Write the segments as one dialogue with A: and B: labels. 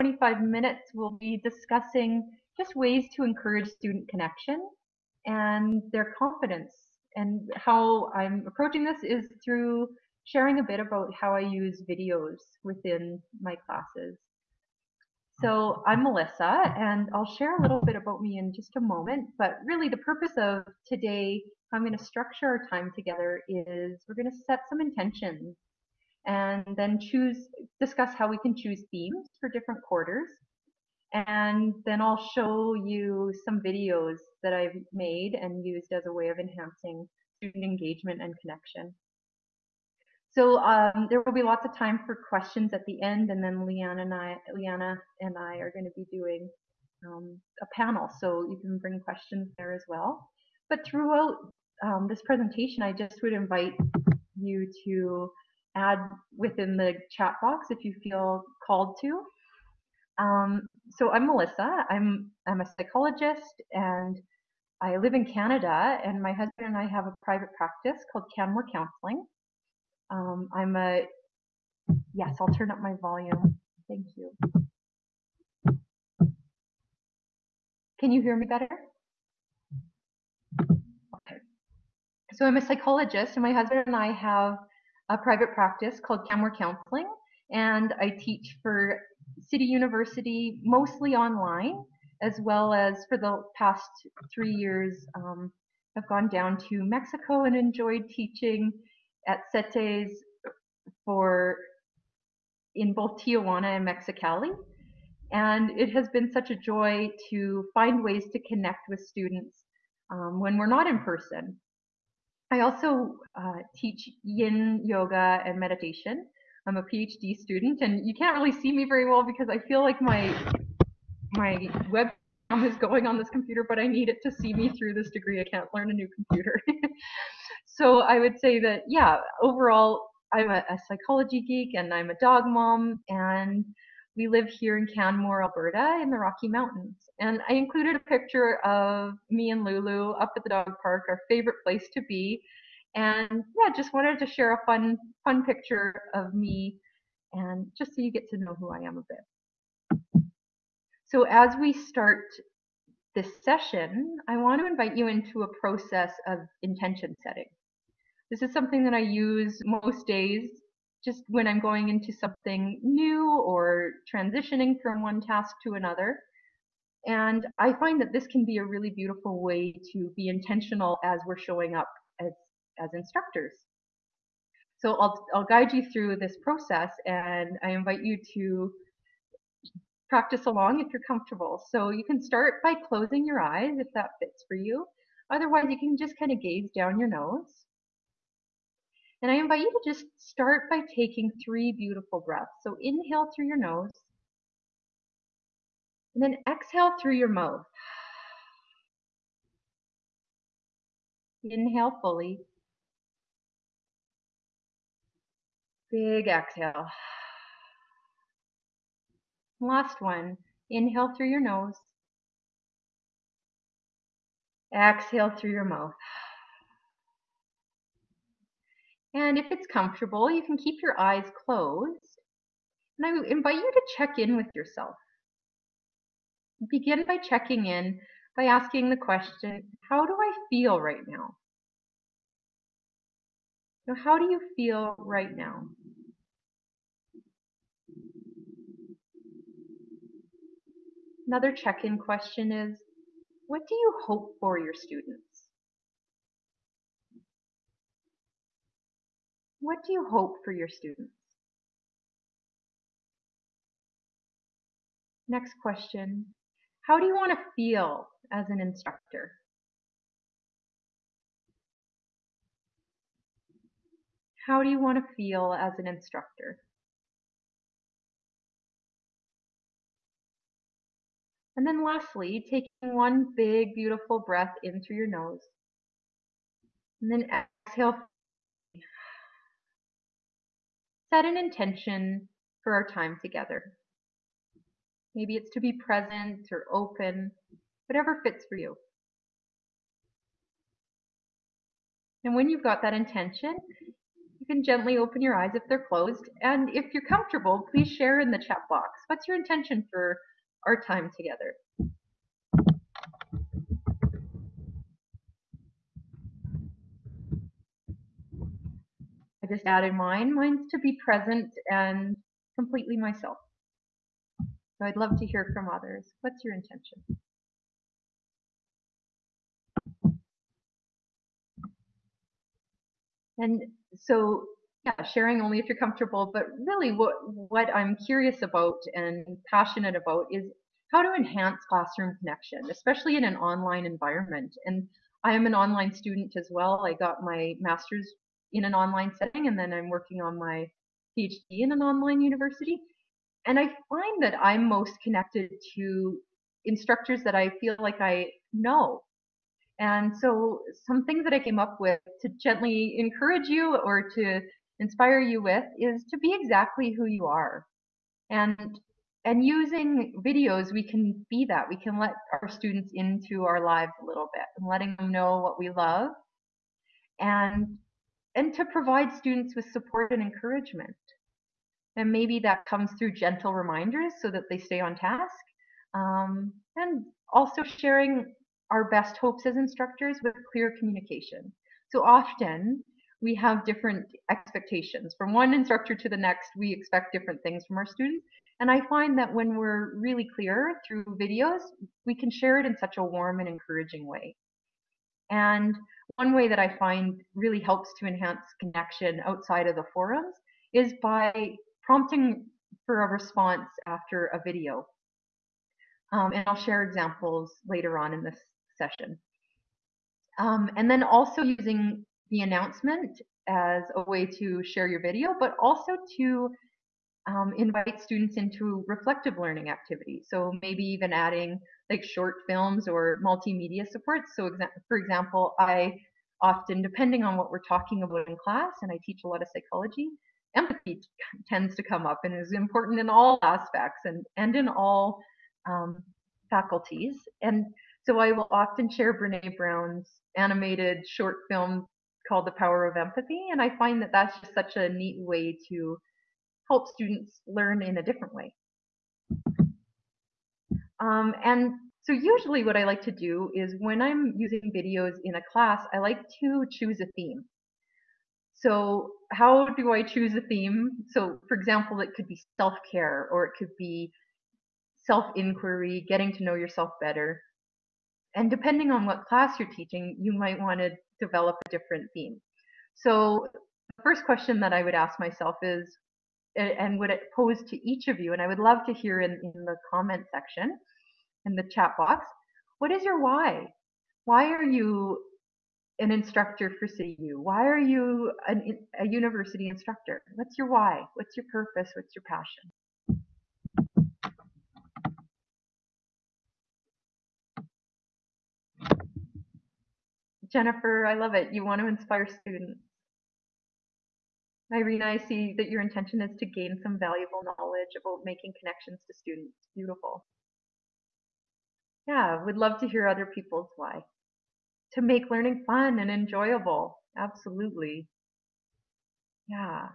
A: 25 minutes, we'll be discussing just ways to encourage student connection and their confidence. And how I'm approaching this is through sharing a bit about how I use videos within my classes. So I'm Melissa, and I'll share a little bit about me in just a moment. But really, the purpose of today, how I'm going to structure our time together, is we're going to set some intentions and then choose, discuss how we can choose themes for different quarters. And then I'll show you some videos that I've made and used as a way of enhancing student engagement and connection. So um, there will be lots of time for questions at the end, and then Leanna and I, Leanna and I are going to be doing um, a panel, so you can bring questions there as well. But throughout um, this presentation, I just would invite you to add within the chat box if you feel called to. Um, so I'm Melissa. I'm I'm a psychologist and I live in Canada. And my husband and I have a private practice called Canmore Counseling. Um, I'm a, yes, I'll turn up my volume. Thank you. Can you hear me better? Okay. So I'm a psychologist and my husband and I have a private practice called Canmore Counseling and I teach for City University mostly online as well as for the past three years um, I've gone down to Mexico and enjoyed teaching at CETYS for in both Tijuana and Mexicali. And it has been such a joy to find ways to connect with students um, when we're not in person. I also uh, teach yin yoga and meditation. I'm a PhD student, and you can't really see me very well because I feel like my my webcam is going on this computer, but I need it to see me through this degree. I can't learn a new computer. so I would say that, yeah, overall, I'm a, a, psychology geek and I'm a dog mom, and we live here in Canmore, Alberta, in the Rocky Mountains. And I included a picture of me and Lulu up at the dog park, our favorite place to be. And yeah, just wanted to share a fun, fun picture of me, and just so you get to know who I am a bit. So as we start this session, I want to invite you into a process of intention setting. This is something that I use most days just when I'm going into something new or transitioning from one task to another. And I find that this can be a really beautiful way to be intentional as we're showing up as, as instructors. So I'll, I'll guide you through this process and I invite you to practice along if you're comfortable. So you can start by closing your eyes if that fits for you. Otherwise, you can just kind of gaze down your nose. And I invite you to just start by taking three beautiful breaths. So inhale through your nose, and then exhale through your mouth. Inhale fully. Big exhale. Last one. Inhale through your nose. Exhale through your mouth. And if it's comfortable, you can keep your eyes closed. And I invite you to check in with yourself. Begin by checking in by asking the question, how do I feel right now? So how do you feel right now? Another check-in question is, what do you hope for your students? What do you hope for your students? Next question. How do you want to feel as an instructor? How do you want to feel as an instructor? And then lastly, taking one big, beautiful breath in through your nose. And then exhale set an intention for our time together. Maybe it's to be present or open, whatever fits for you. And when you've got that intention, you can gently open your eyes if they're closed. And if you're comfortable, please share in the chat box. What's your intention for our time together? I just added mine. Mine's to be present and completely myself. So I'd love to hear from others. What's your intention? And so, yeah, sharing only if you're comfortable, but really what, what I'm curious about and passionate about is how to enhance classroom connection, especially in an online environment. And I am an online student as well. I got my master's in an online setting, and then I'm working on my PhD in an online university. And I find that I'm most connected to instructors that I feel like I know. And so some things that I came up with to gently encourage you or to inspire you with is to be exactly who you are. And and using videos, we can be that. We can let our students into our lives a little bit and letting them know what we love and and to provide students with support and encouragement. And maybe that comes through gentle reminders so that they stay on task. Um, and also sharing our best hopes as instructors with clear communication. So often we have different expectations. From one instructor to the next, we expect different things from our students. And I find that when we're really clear through videos, we can share it in such a warm and encouraging way. And one way that I find really helps to enhance connection outside of the forums is by prompting for a response after a video. Um, and I'll share examples later on in this session. Um, and then also using the announcement as a way to share your video, but also to um, invite students into reflective learning activities. So maybe even adding like short films or multimedia supports. So exa for example, I often, depending on what we're talking about in class, and I teach a lot of psychology, empathy tends to come up and is important in all aspects and, and in all um, faculties. And so I will often share Brene Brown's animated short film called The Power of Empathy. And I find that that's just such a neat way to help students learn in a different way. Um, and so usually what I like to do is when I'm using videos in a class, I like to choose a theme. So how do I choose a theme? So for example, it could be self-care or it could be self-inquiry, getting to know yourself better. And depending on what class you're teaching, you might want to develop a different theme. So the first question that I would ask myself is, and would it pose to each of you, and I would love to hear in, in the comment section, in the chat box, what is your why? Why are you an instructor for CU? Why are you an, a university instructor? What's your why? What's your purpose? What's your passion? Jennifer, I love it. You want to inspire students. Irina, I see that your intention is to gain some valuable knowledge about making connections to students. Beautiful. Yeah, would love to hear other people's why to make learning fun and enjoyable. Absolutely. Yeah.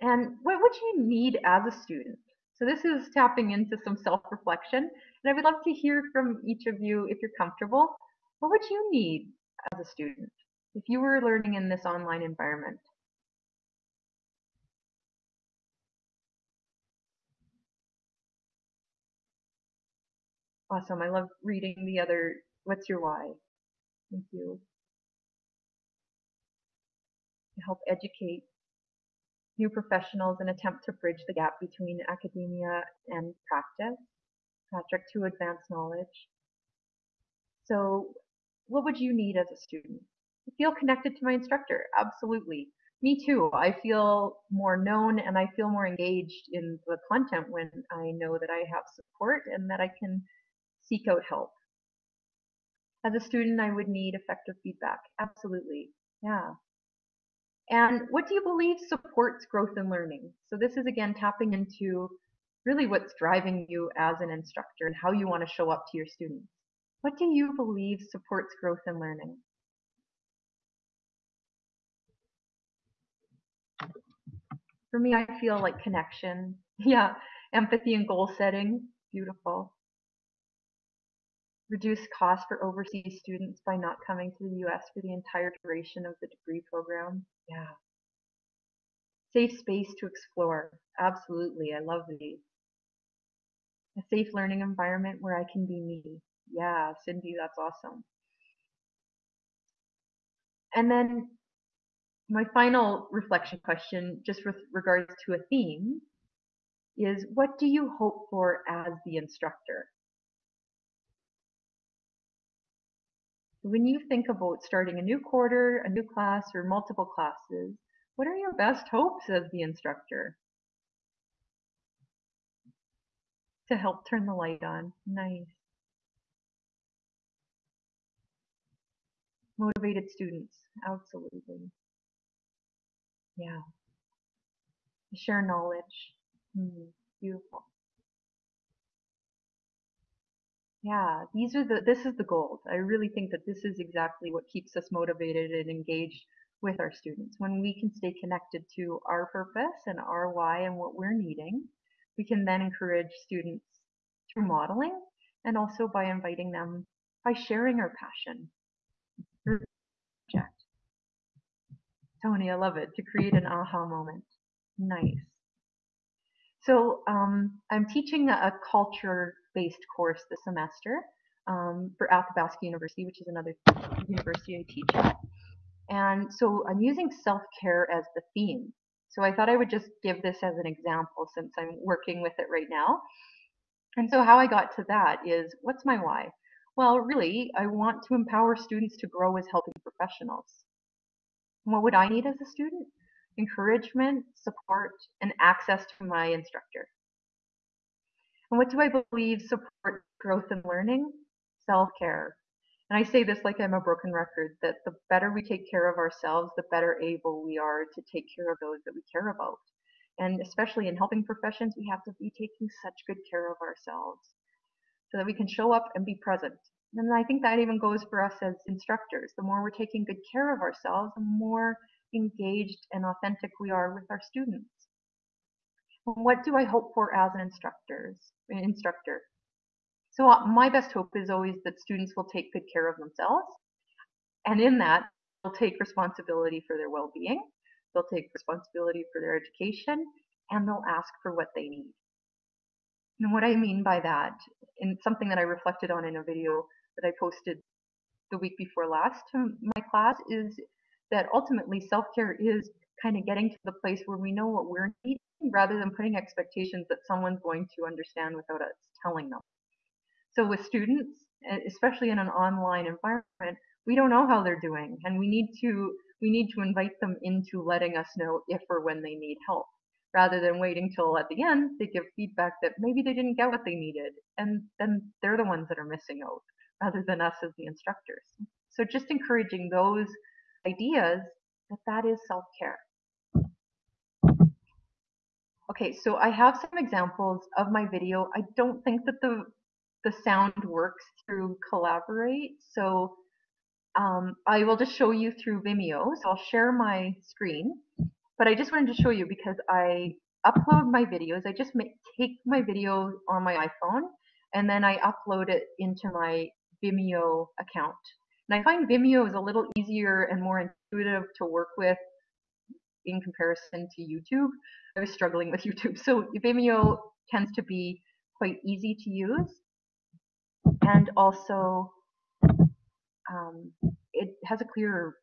A: And what would you need as a student? So this is tapping into some self-reflection. And I would love to hear from each of you, if you're comfortable, what would you need as a student if you were learning in this online environment? Awesome. I love reading the other What's your why? Thank you. To help educate new professionals and attempt to bridge the gap between academia and practice. Patrick, to advance knowledge. So what would you need as a student? Feel connected to my instructor. Absolutely. Me too. I feel more known and I feel more engaged in the content when I know that I have support and that I can seek out help. As a student, I would need effective feedback. Absolutely. Yeah. And what do you believe supports growth and learning? So this is again tapping into really what's driving you as an instructor and how you want to show up to your students. What do you believe supports growth and learning? For me, I feel like connection. Yeah, empathy and goal setting. Beautiful. Reduce costs for overseas students by not coming to the US for the entire duration of the degree program. Yeah. Safe space to explore. Absolutely. I love these. A safe learning environment where I can be me. Yeah, Cindy, that's awesome. And then my final reflection question, just with regards to a theme, is what do you hope for as the instructor? When you think about starting a new quarter, a new class, or multiple classes, what are your best hopes as the instructor? To help turn the light on. Nice. Motivated students. Absolutely. Yeah. Share knowledge. Mm, beautiful. Yeah, these are the this is the gold. I really think that this is exactly what keeps us motivated and engaged with our students. When we can stay connected to our purpose and our why and what we're needing, we can then encourage students through modeling and also by inviting them by sharing our passion. Tony, I love it. To create an aha moment. Nice. So um, I'm teaching a culture-based course this semester um, for Athabasca University, which is another university I teach at. And so I'm using self-care as the theme. So I thought I would just give this as an example since I'm working with it right now. And so how I got to that is, what's my why? Well, really, I want to empower students to grow as helping professionals. What would I need as a student? encouragement, support, and access to my instructor. And what do I believe support growth and learning? Self-care. And I say this like I'm a broken record, that the better we take care of ourselves, the better able we are to take care of those that we care about. And especially in helping professions, we have to be taking such good care of ourselves so that we can show up and be present. And I think that even goes for us as instructors. The more we're taking good care of ourselves, the more engaged and authentic we are with our students. What do I hope for as an instructors, instructor? So uh, my best hope is always that students will take good care of themselves. And in that, they'll take responsibility for their well-being. They'll take responsibility for their education and they'll ask for what they need. And what I mean by that, and something that I reflected on in a video that I posted the week before last to my class is that ultimately self-care is kind of getting to the place where we know what we're needing rather than putting expectations that someone's going to understand without us telling them. So with students, especially in an online environment, we don't know how they're doing and we need to we need to invite them into letting us know if or when they need help rather than waiting till at the end they give feedback that maybe they didn't get what they needed and then they're the ones that are missing out rather than us as the instructors. So just encouraging those ideas that that is self-care. Okay, so I have some examples of my video. I don't think that the the sound works through Collaborate, so um, I will just show you through Vimeo. So I'll share my screen, but I just wanted to show you because I upload my videos. I just make, take my video on my iPhone and then I upload it into my Vimeo account. And I find Vimeo is a little easier and more intuitive to work with in comparison to YouTube. I was struggling with YouTube. So Vimeo tends to be quite easy to use. And also, um, it has a clearer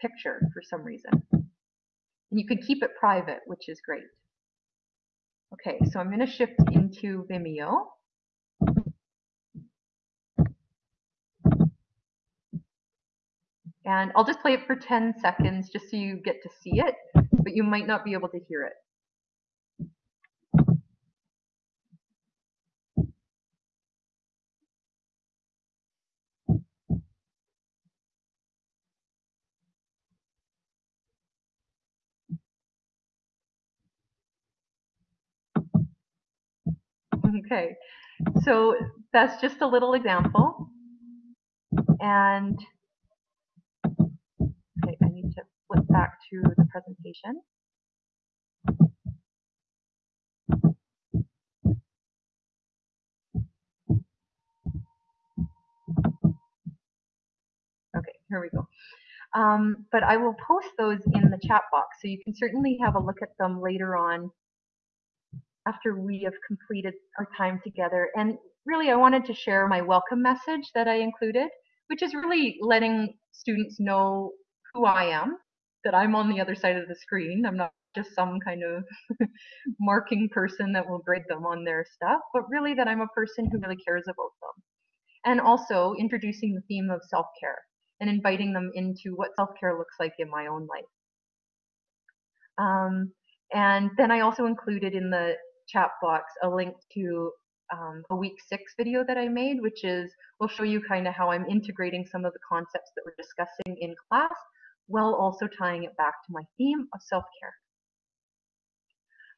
A: picture for some reason. And you can keep it private, which is great. Okay, so I'm going to shift into Vimeo. And I'll just play it for 10 seconds just so you get to see it, but you might not be able to hear it. Okay, so that's just a little example. And Okay, I need to flip back to the presentation. Okay, here we go. Um, but I will post those in the chat box, so you can certainly have a look at them later on after we have completed our time together. And really, I wanted to share my welcome message that I included, which is really letting students know who I am, that I'm on the other side of the screen. I'm not just some kind of marking person that will grade them on their stuff, but really that I'm a person who really cares about them. And also introducing the theme of self-care and inviting them into what self-care looks like in my own life. Um, and then I also included in the chat box a link to um, a week six video that I made, which is will show you kind of how I'm integrating some of the concepts that we're discussing in class while also tying it back to my theme of self-care.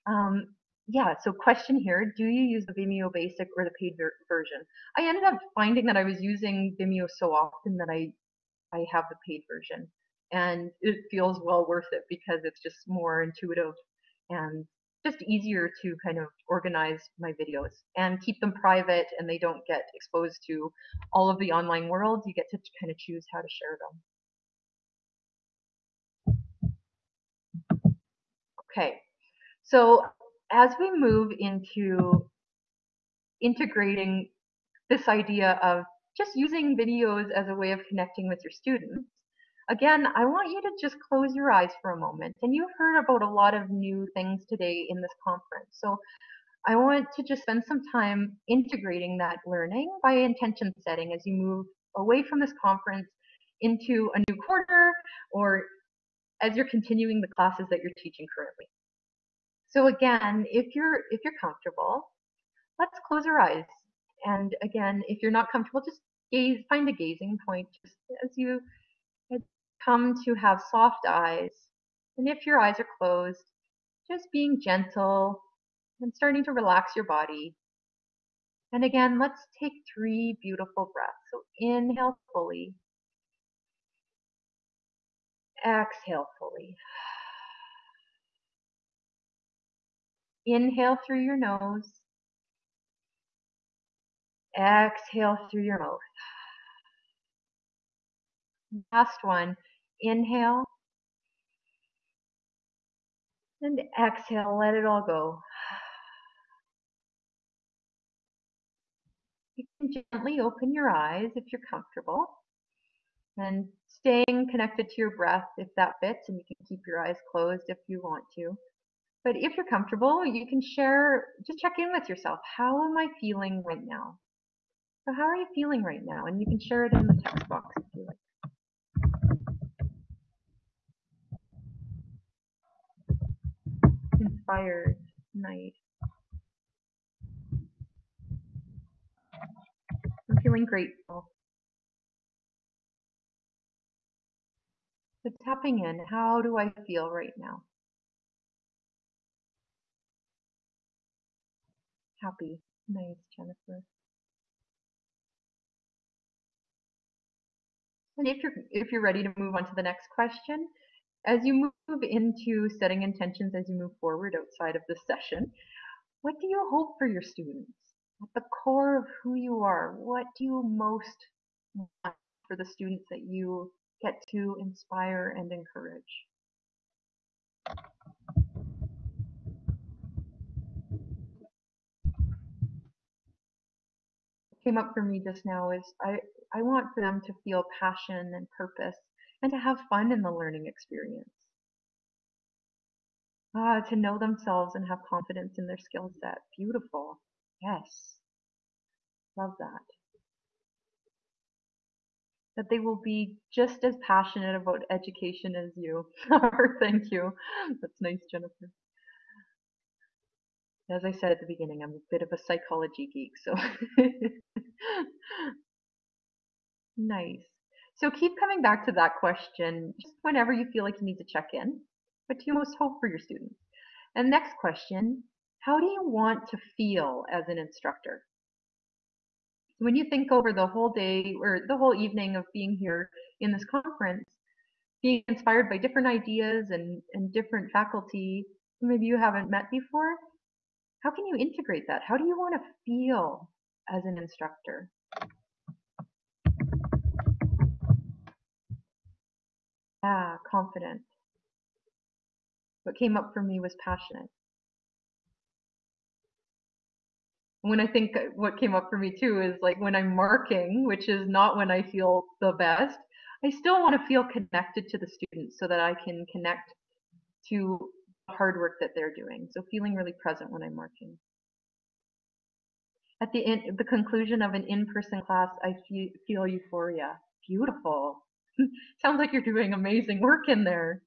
A: Um, yeah, so question here, do you use the Vimeo basic or the paid ver version? I ended up finding that I was using Vimeo so often that I, I have the paid version and it feels well worth it because it's just more intuitive and just easier to kind of organize my videos and keep them private and they don't get exposed to all of the online world. You get to kind of choose how to share them. Okay, so as we move into integrating this idea of just using videos as a way of connecting with your students, again, I want you to just close your eyes for a moment. And you've heard about a lot of new things today in this conference. So I want to just spend some time integrating that learning by intention setting as you move away from this conference into a new quarter or as you're continuing the classes that you're teaching currently. So again, if you're if you're comfortable, let's close our eyes. And again, if you're not comfortable, just gaze, find a gazing point just as you come to have soft eyes. And if your eyes are closed, just being gentle and starting to relax your body. And again, let's take three beautiful breaths. So inhale fully. Exhale fully. Inhale through your nose. Exhale through your mouth. Last one. Inhale. And exhale, let it all go. You can gently open your eyes if you're comfortable. And staying connected to your breath if that fits, and you can keep your eyes closed if you want to. But if you're comfortable, you can share, just check in with yourself. How am I feeling right now? So how are you feeling right now? And you can share it in the text box if you like. Inspired, nice. I'm feeling grateful. So tapping in, how do I feel right now? happy. Nice, Jennifer. And if you're if you're ready to move on to the next question, as you move into setting intentions as you move forward outside of this session, what do you hope for your students? At the core of who you are, what do you most want for the students that you get to inspire and encourage? came up for me just now is I, I want them to feel passion and purpose and to have fun in the learning experience. Ah, to know themselves and have confidence in their skill set. Beautiful. Yes. Love that. That they will be just as passionate about education as you. are. Thank you. That's nice, Jennifer as I said at the beginning, I'm a bit of a psychology geek, so nice. So keep coming back to that question just whenever you feel like you need to check in. What do you most hope for your students? And next question, how do you want to feel as an instructor? When you think over the whole day or the whole evening of being here in this conference, being inspired by different ideas and, and different faculty maybe you haven't met before, how can you integrate that? How do you want to feel as an instructor? Ah, confident. What came up for me was passionate. When I think what came up for me too is like when I'm marking, which is not when I feel the best, I still want to feel connected to the students so that I can connect to the hard work that they're doing. So feeling really present when I'm marking. At the end, the conclusion of an in-person class, I feel, feel euphoria. Beautiful. Sounds like you're doing amazing work in there.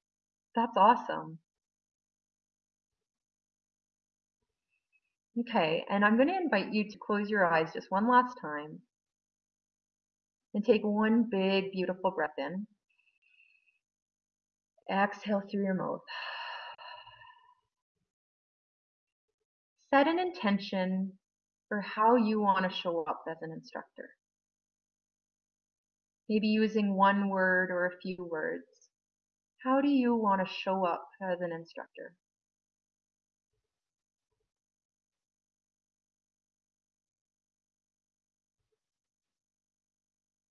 A: That's awesome. Okay, and I'm going to invite you to close your eyes just one last time and take one big, beautiful breath in. Exhale through your mouth. Set an intention for how you want to show up as an instructor. Maybe using one word or a few words. How do you want to show up as an instructor?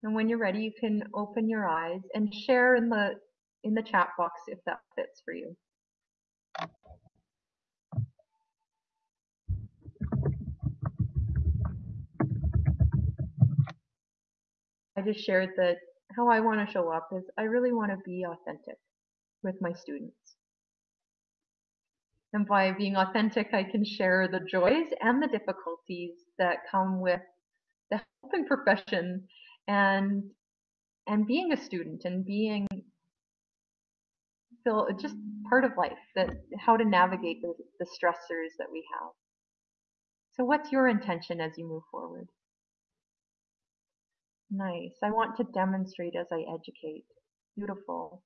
A: And when you're ready, you can open your eyes and share in the in the chat box if that fits for you. I just shared that how I want to show up is I really want to be authentic with my students. And by being authentic, I can share the joys and the difficulties that come with the helping profession and and being a student and being feel just part of life that how to navigate the, the stressors that we have. So what's your intention as you move forward? Nice. I want to demonstrate as i educate. Beautiful.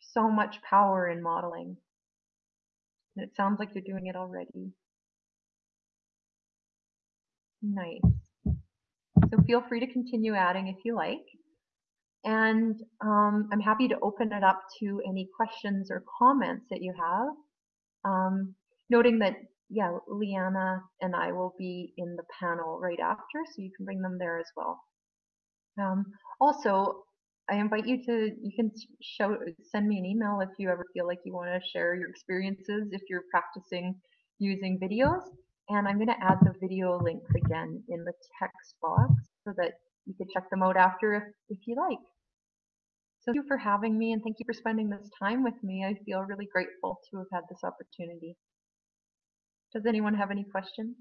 A: So much power in modeling. And it sounds like you're doing it already. Nice so feel free to continue adding if you like. And um, I'm happy to open it up to any questions or comments that you have. Um, noting that, yeah, Liana and I will be in the panel right after, so you can bring them there as well. Um, also, I invite you to, you can show, send me an email if you ever feel like you want to share your experiences if you're practicing using videos. And I'm going to add the video links again in the text box so that you can check them out after if, if you like. So thank you for having me and thank you for spending this time with me. I feel really grateful to have had this opportunity. Does anyone have any questions?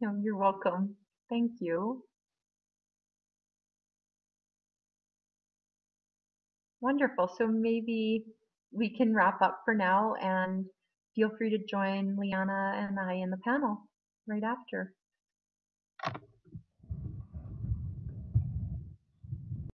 A: No, you're welcome. Thank you. Wonderful. So maybe we can wrap up for now and feel free to join Liana and I in the panel right after.